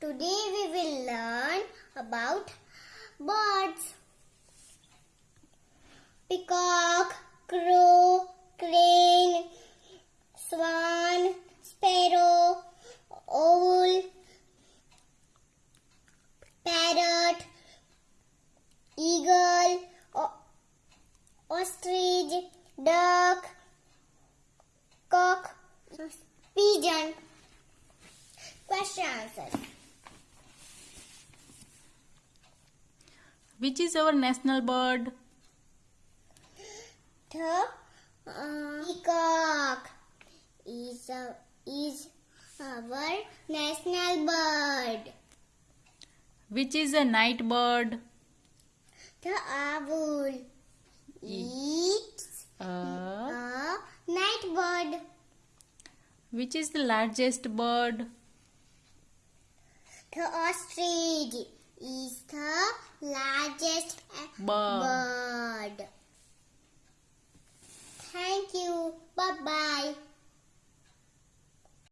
Today we will learn about birds. Peacock, crow, crane, swan, sparrow, owl, parrot, eagle, ostrich, duck, cock, pigeon. Question answers. Which is our national bird? The uh, peacock is a, is our national bird. Which is a night bird? The owl eats Uh, a night bird. which is the largest bird? The ostrich is the uh, Bird. bird.